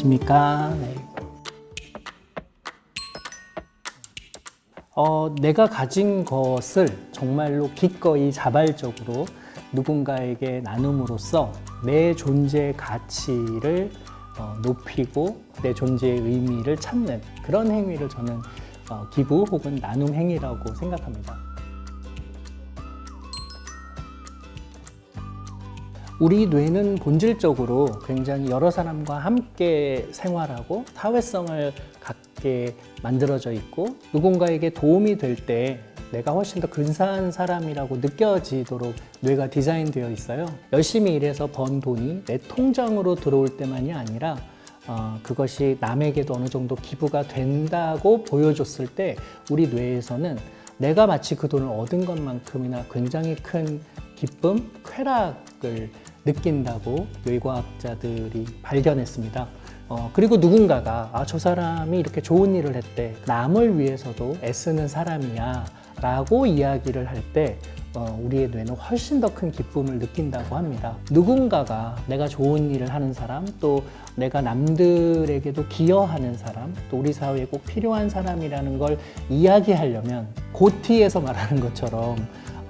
안녕하십니까. 네. 어, 내가 가진 것을 정말로 기꺼이 자발적으로 누군가에게 나눔으로써 내 존재의 가치를 어, 높이고 내 존재의 의미를 찾는 그런 행위를 저는 어, 기부 혹은 나눔 행위라고 생각합니다. 우리 뇌는 본질적으로 굉장히 여러 사람과 함께 생활하고 사회성을 갖게 만들어져 있고 누군가에게 도움이 될 때 내가 훨씬 더 근사한 사람이라고 느껴지도록 뇌가 디자인되어 있어요. 열심히 일해서 번 돈이 내 통장으로 들어올 때만이 아니라 어, 그것이 남에게도 어느 정도 기부가 된다고 보여줬을 때 우리 뇌에서는 내가 마치 그 돈을 얻은 것만큼이나 굉장히 큰 기쁨, 쾌락을 느낀다고 뇌과학자들이 발견했습니다. 어, 그리고 누군가가 아, 저 사람이 이렇게 좋은 일을 했대. 남을 위해서도 애쓰는 사람이야. 라고 이야기를 할때 어, 우리의 뇌는 훨씬 더 큰 기쁨을 느낀다고 합니다. 누군가가 내가 좋은 일을 하는 사람, 또 내가 남들에게도 기여하는 사람, 또 우리 사회에 꼭 필요한 사람이라는 걸 이야기하려면 고티에서 말하는 것처럼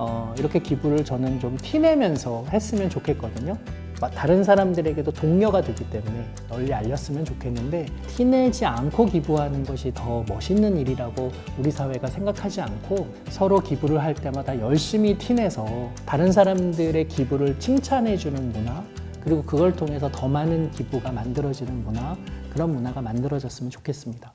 어, 이렇게 기부를 저는 좀 티내면서 했으면 좋겠거든요. 다른 사람들에게도 동료가 되기 때문에 널리 알렸으면 좋겠는데 티내지 않고 기부하는 것이 더 멋있는 일이라고 우리 사회가 생각하지 않고 서로 기부를 할 때마다 열심히 티내서 다른 사람들의 기부를 칭찬해주는 문화 그리고 그걸 통해서 더 많은 기부가 만들어지는 문화 그런 문화가 만들어졌으면 좋겠습니다.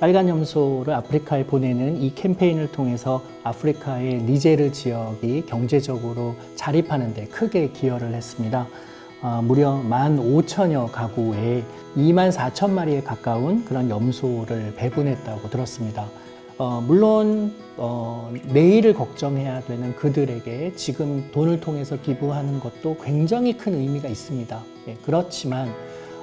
빨간 염소를 아프리카에 보내는 이 캠페인을 통해서 아프리카의 니제르 지역이 경제적으로 자립하는 데 크게 기여를 했습니다. 어, 무려 15,000여 가구에 2만 4천 마리에 가까운 그런 염소를 배분했다고 들었습니다. 어, 물론 어, 내일을 걱정해야 되는 그들에게 지금 돈을 통해서 기부하는 것도 굉장히 큰 의미가 있습니다. 예, 그렇지만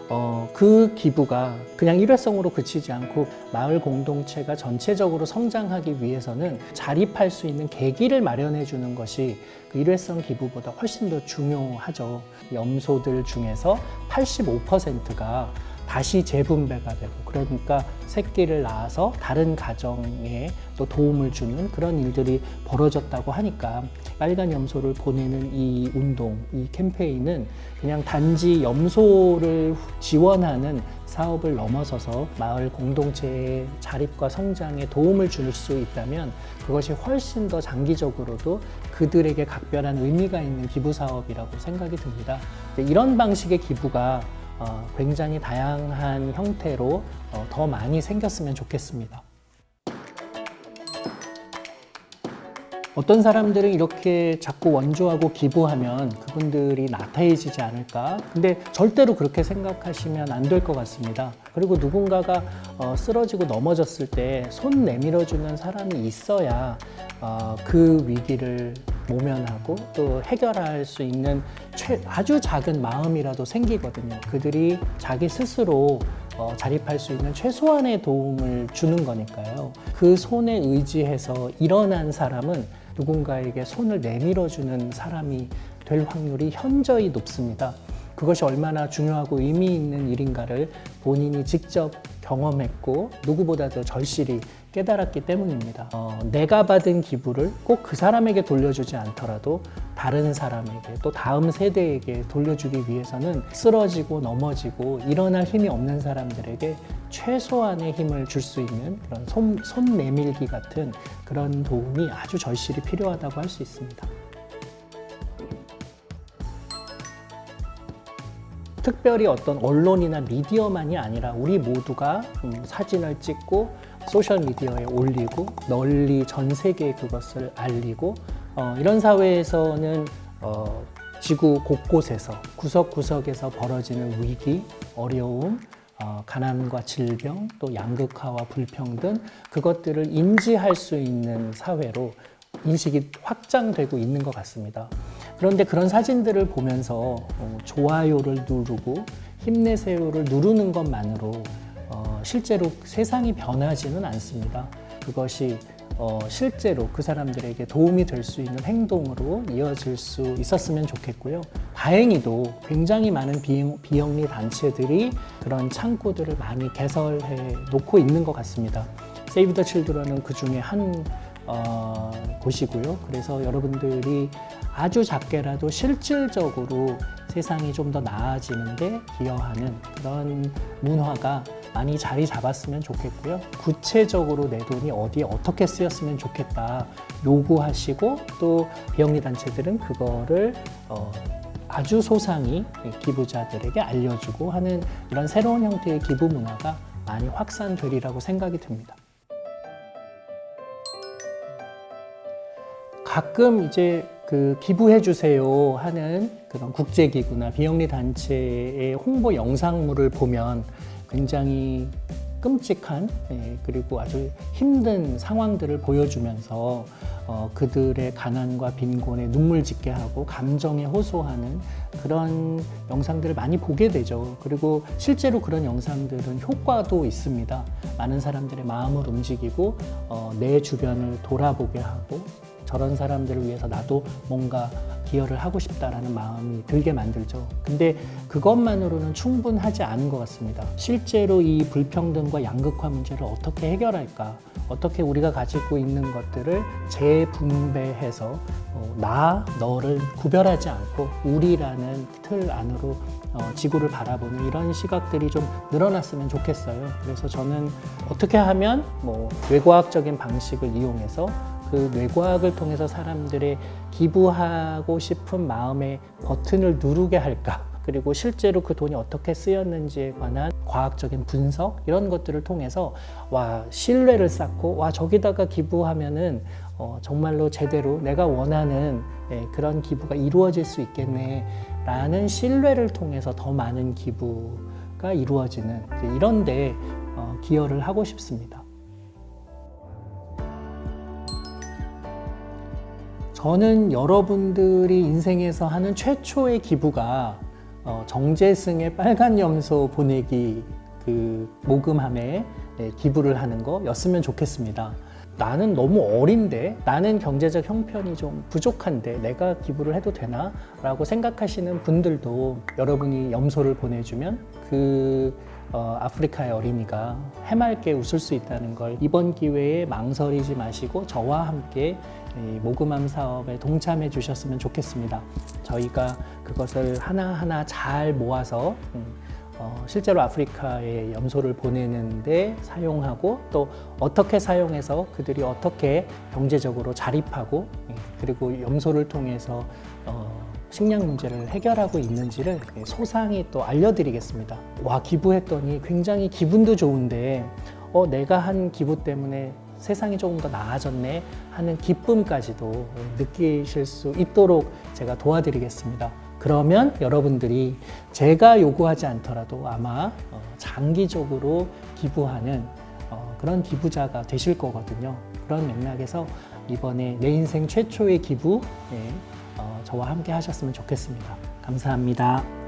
어, 그 기부가 그냥 일회성으로 그치지 않고 마을 공동체가 전체적으로 성장하기 위해서는 자립할 수 있는 계기를 마련해 주는 것이 그 일회성 기부보다 훨씬 더 중요하죠. 염소들 중에서 85%가 다시 재분배가 되고 그러니까 새끼를 낳아서 다른 가정에 또 도움을 주는 그런 일들이 벌어졌다고 하니까 빨간 염소를 보내는 이 운동, 이 캠페인은 그냥 단지 염소를 지원하는 사업을 넘어서서 마을 공동체의 자립과 성장에 도움을 줄 수 있다면 그것이 훨씬 더 장기적으로도 그들에게 각별한 의미가 있는 기부 사업이라고 생각이 듭니다. 이런 방식의 기부가 어, 굉장히 다양한 형태로 어, 더 많이 생겼으면 좋겠습니다. 어떤 사람들은 이렇게 자꾸 원조하고 기부하면 그분들이 나태해지지 않을까 근데 절대로 그렇게 생각하시면 안 될 것 같습니다 그리고 누군가가 어, 쓰러지고 넘어졌을 때 손 내밀어주는 사람이 있어야 어, 그 위기를 모면하고 또 해결할 수 있는 최, 아주 작은 마음이라도 생기거든요. 그들이 자기 스스로 어, 자립할 수 있는 최소한의 도움을 주는 거니까요. 그 손에 의지해서 일어난 사람은 누군가에게 손을 내밀어주는 사람이 될 확률이 현저히 높습니다. 그것이 얼마나 중요하고 의미 있는 일인가를 본인이 직접 경험했고 누구보다도 절실히 깨달았기 때문입니다. 어, 내가 받은 기부를 꼭 그 사람에게 돌려주지 않더라도 다른 사람에게 또 다음 세대에게 돌려주기 위해서는 쓰러지고 넘어지고 일어날 힘이 없는 사람들에게 최소한의 힘을 줄 수 있는 그런 손, 손 내밀기 같은 그런 도움이 아주 절실히 필요하다고 할 수 있습니다. 특별히 어떤 언론이나 미디어만이 아니라 우리 모두가 음, 사진을 찍고 소셜미디어에 올리고 널리 전 세계에 그것을 알리고 어, 이런 사회에서는 어, 지구 곳곳에서 구석구석에서 벌어지는 위기, 어려움, 어, 가난과 질병, 또 양극화와 불평등 그것들을 인지할 수 있는 사회로 인식이 확장되고 있는 것 같습니다. 그런데 그런 사진들을 보면서 어, 좋아요를 누르고 힘내세요를 누르는 것만으로 어, 실제로 세상이 변하지는 않습니다. 그것이 어, 실제로 그 사람들에게 도움이 될 수 있는 행동으로 이어질 수 있었으면 좋겠고요. 다행히도 굉장히 많은 비영, 비영리 단체들이 그런 창구들을 많이 개설해 놓고 있는 것 같습니다. 세이브 더 칠드런은 그 중에 한 어, 곳이고요. 그래서 여러분들이 아주 작게라도 실질적으로 세상이 좀 더 나아지는데 기여하는 그런 문화가 많이 자리 잡았으면 좋겠고요. 구체적으로 내 돈이 어디에 어떻게 쓰였으면 좋겠다 요구하시고 또 비영리 단체들은 그거를 어, 아주 소상히 기부자들에게 알려주고 하는 이런 새로운 형태의 기부 문화가 많이 확산되리라고 생각이 듭니다. 가끔 이제 그 기부해 주세요 하는 그런 국제기구나 비영리 단체의 홍보 영상물을 보면 굉장히 끔찍한 예, 그리고 아주 힘든 상황들을 보여주면서 어, 그들의 가난과 빈곤에 눈물 짓게 하고 감정에 호소하는 그런 영상들을 많이 보게 되죠. 그리고 실제로 그런 영상들은 효과도 있습니다. 많은 사람들의 마음을 움직이고 어, 내 주변을 돌아보게 하고 저런 사람들을 위해서 나도 뭔가 기여를 하고 싶다라는 마음이 들게 만들죠. 근데 그것만으로는 충분하지 않은 것 같습니다. 실제로 이 불평등과 양극화 문제를 어떻게 해결할까? 어떻게 우리가 가지고 있는 것들을 재분배해서 어, 나, 너를 구별하지 않고 우리라는 틀 안으로 어, 지구를 바라보는 이런 시각들이 좀 늘어났으면 좋겠어요. 그래서 저는 어떻게 하면 뭐 뇌과학적인 방식을 이용해서 그 뇌과학을 통해서 사람들의 기부하고 싶은 마음의 버튼을 누르게 할까? 그리고 실제로 그 돈이 어떻게 쓰였는지에 관한 과학적인 분석 이런 것들을 통해서 와 신뢰를 쌓고 와 저기다가 기부하면은 어, 정말로 제대로 내가 원하는 예, 그런 기부가 이루어질 수 있겠네 라는 신뢰를 통해서 더 많은 기부가 이루어지는 이런데 어, 기여를 하고 싶습니다. 저는 여러분들이 인생에서 하는 최초의 기부가 어, 정재승의 빨간 염소 보내기 그 모금함에 네, 기부를 하는 거였으면 좋겠습니다. 나는 너무 어린데 나는 경제적 형편이 좀 부족한데 내가 기부를 해도 되나? 라고 생각하시는 분들도 여러분이 염소를 보내주면 그 어, 아프리카의 어린이가 해맑게 웃을 수 있다는 걸 이번 기회에 망설이지 마시고 저와 함께 이 모금함 사업에 동참해 주셨으면 좋겠습니다. 저희가 그것을 하나하나 잘 모아서 음, 어, 실제로 아프리카에 염소를 보내는데 사용하고 또 어떻게 사용해서 그들이 어떻게 경제적으로 자립하고 예, 그리고 염소를 통해서 어, 식량 문제를 해결하고 있는지를 소상히 또 알려드리겠습니다. 와 기부했더니 굉장히 기분도 좋은데 어, 내가 한 기부 때문에 세상이 조금 더 나아졌네 하는 기쁨까지도 느끼실 수 있도록 제가 도와드리겠습니다. 그러면 여러분들이 제가 요구하지 않더라도 아마 어, 장기적으로 기부하는 어, 그런 기부자가 되실 거거든요. 그런 맥락에서 이번에 내 인생 최초의 기부 예, 어, 저와 함께 하셨으면 좋겠습니다. 감사합니다.